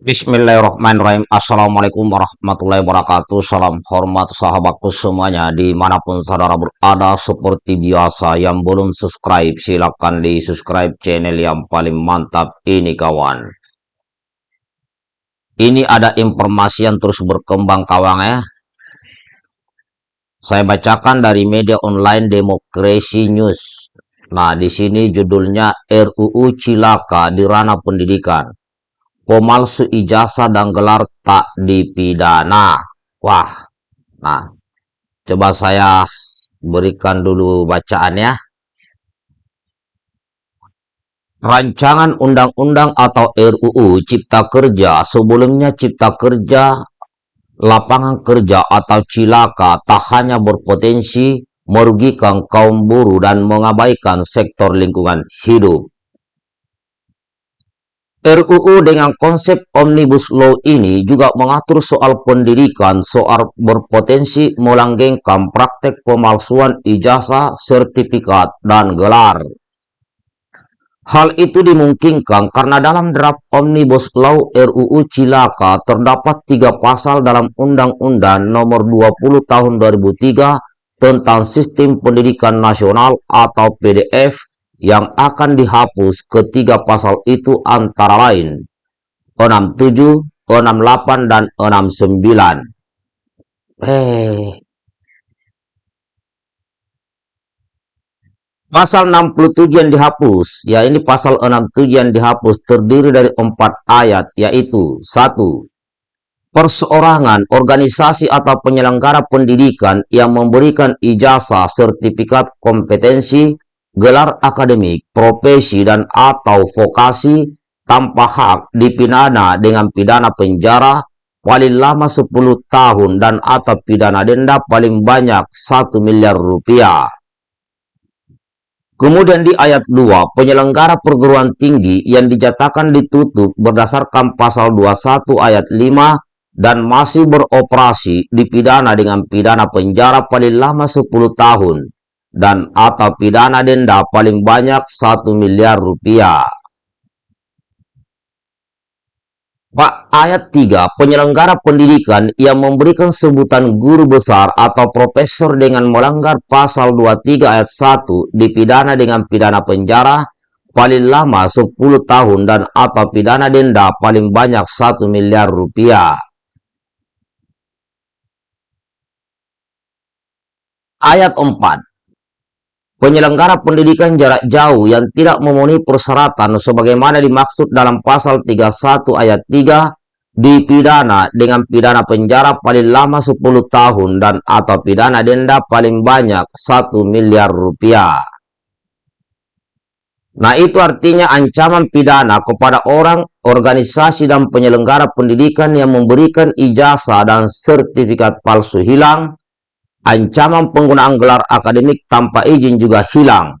Bismillahirrahmanirrahim. Assalamualaikum warahmatullahi wabarakatuh. Salam hormat sahabatku semuanya Di mana pun saudara berada Seperti biasa yang belum subscribe Silahkan di subscribe channel yang paling mantap Ini kawan. Ini ada informasi yang terus berkembang kawan ya. Saya bacakan dari media online Demokrasi News. Nah di sini judulnya RUU Cilaka di ranah pendidikan pemalsu ijazah dan gelar tak dipidana. Wah, nah, coba saya berikan dulu bacaan ya. Rancangan Undang-Undang atau RUU Cipta Kerja sebelumnya Cipta Kerja lapangan kerja atau cilaka tak hanya berpotensi merugikan kaum buruh dan mengabaikan sektor lingkungan hidup RUU dengan konsep Omnibus Law ini juga mengatur soal pendidikan, soal berpotensi melanggengkan praktek pemalsuan ijazah, sertifikat, dan gelar. Hal itu dimungkinkan karena dalam draft Omnibus Law RUU Cilaka terdapat tiga pasal dalam Undang-Undang Nomor 20 Tahun 2003 tentang Sistem Pendidikan Nasional atau PDF yang akan dihapus ketiga pasal itu antara lain 67, 68, dan 69. Eh. Pasal 67 yang dihapus, ya ini pasal 67 yang dihapus terdiri dari empat ayat, yaitu satu Perseorangan, organisasi atau penyelenggara pendidikan yang memberikan ijazah, sertifikat kompetensi, gelar akademik, profesi, dan atau vokasi tanpa hak dipidana dengan pidana penjara paling lama 10 tahun dan atau pidana denda paling banyak 1 miliar rupiah. Kemudian di ayat 2, penyelenggara perguruan tinggi yang dijatakan ditutup berdasarkan pasal 21 ayat 5 dan masih beroperasi dipidana dengan pidana penjara paling lama 10 tahun dan atau pidana denda paling banyak 1 miliar rupiah. Pak ayat 3, penyelenggara pendidikan yang memberikan sebutan guru besar atau profesor dengan melanggar pasal 23 ayat 1 dipidana dengan pidana penjara paling lama 10 tahun dan atau pidana denda paling banyak 1 miliar rupiah. Ayat 4 penyelenggara pendidikan jarak jauh yang tidak memenuhi persyaratan sebagaimana dimaksud dalam pasal 31 ayat 3 dipidana dengan pidana penjara paling lama 10 tahun dan atau pidana denda paling banyak 1 miliar rupiah. Nah itu artinya ancaman pidana kepada orang, organisasi dan penyelenggara pendidikan yang memberikan ijazah dan sertifikat palsu hilang, Ancaman penggunaan gelar akademik tanpa izin juga hilang.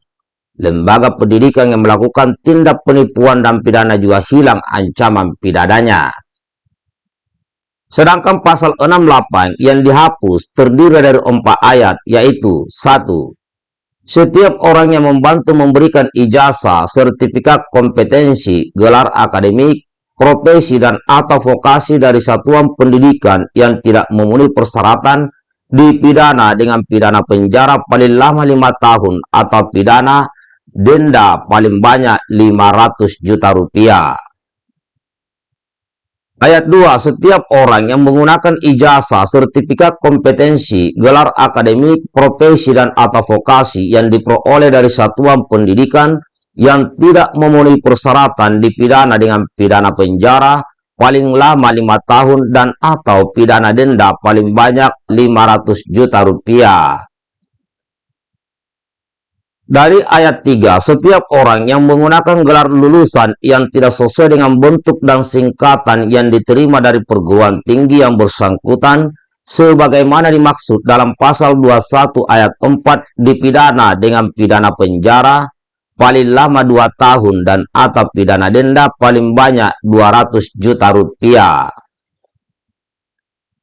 Lembaga pendidikan yang melakukan tindak penipuan dan pidana juga hilang ancaman pidananya. Sedangkan pasal 68 yang dihapus terdiri dari empat ayat, yaitu satu, Setiap orang yang membantu memberikan ijazah, sertifikat kompetensi, gelar akademik, profesi, dan atau vokasi dari satuan pendidikan yang tidak memenuhi persyaratan dipidana dengan pidana penjara paling lama lima tahun atau pidana denda paling banyak 500 juta rupiah. Ayat 2. Setiap orang yang menggunakan ijazah, sertifikat kompetensi, gelar akademik, profesi, dan atau vokasi yang diperoleh dari satuan pendidikan yang tidak memenuhi persyaratan dipidana dengan pidana penjara paling lama lima tahun dan atau pidana denda paling banyak 500 juta rupiah. Dari ayat 3, setiap orang yang menggunakan gelar lulusan yang tidak sesuai dengan bentuk dan singkatan yang diterima dari perguruan tinggi yang bersangkutan, sebagaimana dimaksud dalam pasal 21 ayat 4 dipidana dengan pidana penjara, paling lama 2 tahun dan atau pidana denda paling banyak 200 juta rupiah.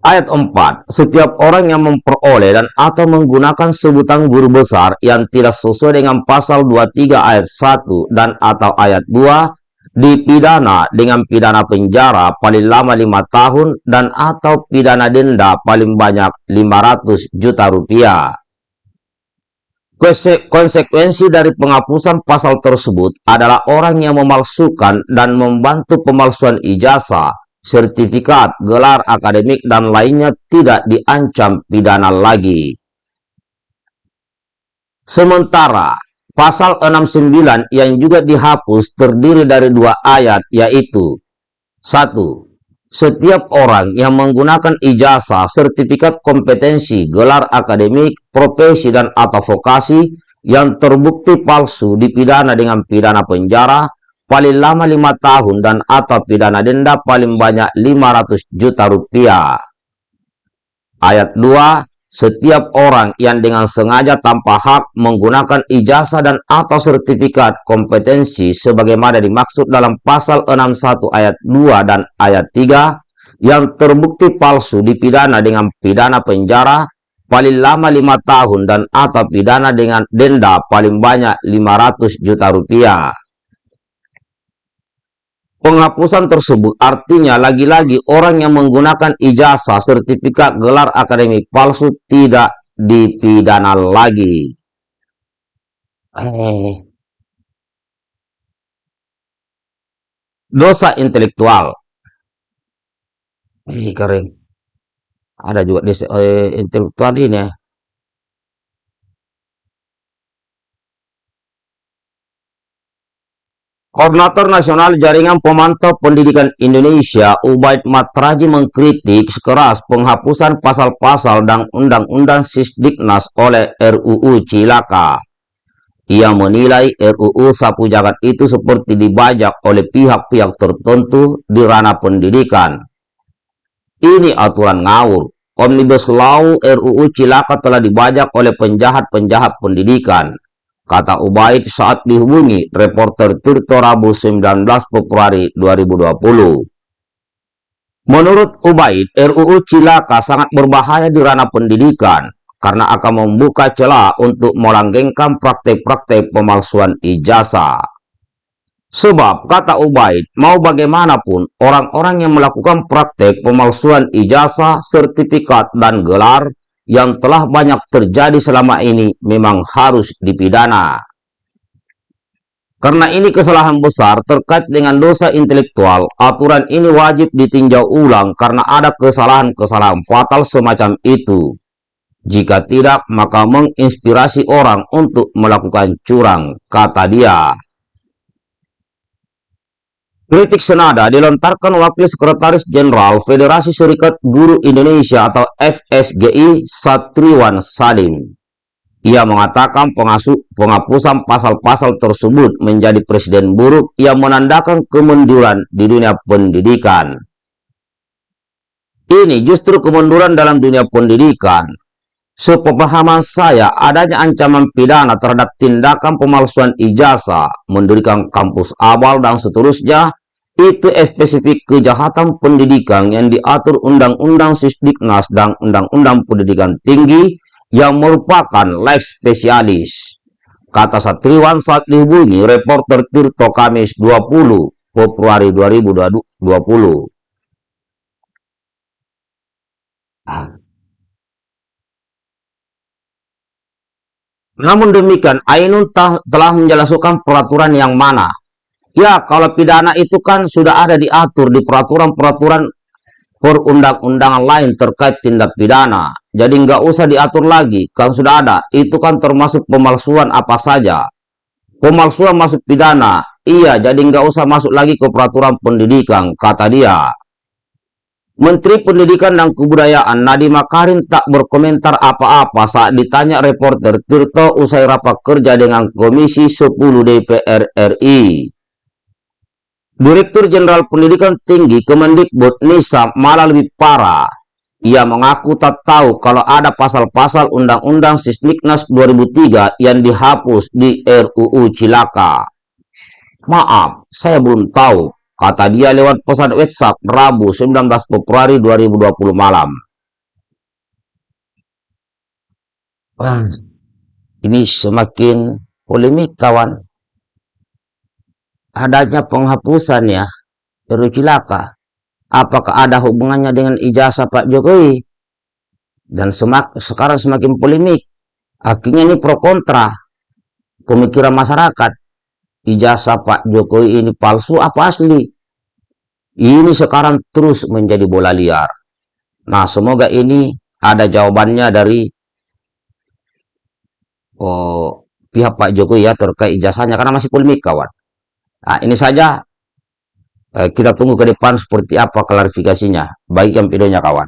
Ayat 4. Setiap orang yang memperoleh dan atau menggunakan sebutan guru besar yang tidak sesuai dengan pasal 23 ayat 1 dan atau ayat 2 dipidana dengan pidana penjara paling lama lima tahun dan atau pidana denda paling banyak 500 juta rupiah. Konsekuensi dari penghapusan pasal tersebut adalah orang yang memalsukan dan membantu pemalsuan ijazah, sertifikat, gelar akademik, dan lainnya tidak diancam pidana lagi. Sementara, pasal 69 yang juga dihapus terdiri dari dua ayat, yaitu satu setiap orang yang menggunakan ijazah, sertifikat kompetensi, gelar akademik, profesi, dan atau vokasi yang terbukti palsu dipidana dengan pidana penjara paling lama lima tahun dan atau pidana denda paling banyak 500 juta rupiah. Ayat 2 setiap orang yang dengan sengaja tanpa hak menggunakan ijazah dan atau sertifikat kompetensi sebagaimana dimaksud dalam pasal 61 ayat 2 dan ayat 3 yang terbukti palsu dipidana dengan pidana penjara paling lama lima tahun dan atau pidana dengan denda paling banyak 500 juta rupiah. Penghapusan tersebut artinya lagi-lagi orang yang menggunakan ijazah, sertifikat, gelar akademik palsu tidak dipidana lagi. Eh. Dosa intelektual. Ini keren. Ada juga dosa eh, intelektual ini ya. Koordinator Nasional Jaringan Pemantau Pendidikan Indonesia, Ubaid Matraji mengkritik sekeras penghapusan pasal-pasal dan undang-undang Sisdiknas oleh RUU Cilaka. Ia menilai RUU Sapu Jagat itu seperti dibajak oleh pihak-pihak tertentu di ranah pendidikan. Ini aturan ngawur. Omnibus Law RUU Cilaka telah dibajak oleh penjahat-penjahat pendidikan kata Ubaid saat dihubungi reporter Tirto Rabu 19 Februari 2020. Menurut Ubaid, RUU Cilaka sangat berbahaya di ranah pendidikan karena akan membuka celah untuk melanggengkan praktek-praktek pemalsuan ijazah. Sebab, kata Ubaid, mau bagaimanapun, orang-orang yang melakukan praktek pemalsuan ijazah, sertifikat, dan gelar yang telah banyak terjadi selama ini memang harus dipidana. Karena ini kesalahan besar terkait dengan dosa intelektual, aturan ini wajib ditinjau ulang karena ada kesalahan-kesalahan fatal semacam itu. Jika tidak, maka menginspirasi orang untuk melakukan curang, kata dia. Kritik senada dilontarkan Wakil Sekretaris Jenderal Federasi Serikat Guru Indonesia atau FSGI Satriwan Salim. Ia mengatakan penghapusan pasal-pasal tersebut menjadi presiden buruk yang menandakan kemunduran di dunia pendidikan. Ini justru kemunduran dalam dunia pendidikan. Sepemahaman saya, adanya ancaman pidana terhadap tindakan pemalsuan ijazah, mendirikan kampus abal, dan seterusnya, itu spesifik kejahatan pendidikan yang diatur Undang-Undang Sisdiknas dan Undang-Undang Pendidikan Tinggi yang merupakan lex spesialis. Kata Satriwan saat dihubungi reporter Tirto Kamis 20 Februari 2020. Namun demikian, Ainun telah menjelaskan peraturan yang mana. Ya, kalau pidana itu kan sudah ada diatur di peraturan-peraturan perundang-undangan lain terkait tindak pidana. Jadi nggak usah diatur lagi, kan sudah ada. Itu kan termasuk pemalsuan apa saja. Pemalsuan masuk pidana. Iya, jadi nggak usah masuk lagi ke peraturan pendidikan, kata dia. Menteri Pendidikan dan Kebudayaan Nadiem Makarim tak berkomentar apa-apa saat ditanya reporter Tirto usai rapat kerja dengan Komisi 10 DPR RI. Direktur Jenderal Pendidikan Tinggi Kemendikbud Nisa malah lebih parah. Ia mengaku tak tahu kalau ada pasal-pasal Undang-Undang Sismiknas 2003 yang dihapus di RUU Cilaka. Maaf, saya belum tahu Kata dia lewat pesan WhatsApp Rabu 19 Februari 2020 malam. Wah, ini semakin polemik kawan. adanya penghapusan ya. Cilaka. Apakah ada hubungannya dengan ijazah Pak Jokowi? Dan semak, sekarang semakin polemik. Akhirnya ini pro kontra pemikiran masyarakat ijazah Pak Jokowi ini palsu apa asli ini sekarang terus menjadi bola liar nah semoga ini ada jawabannya dari oh, pihak Pak Jokowi ya terkait ijazahnya karena masih polemik kawan Nah, ini saja eh, kita tunggu ke depan seperti apa klarifikasinya. Bagikan videonya kawan.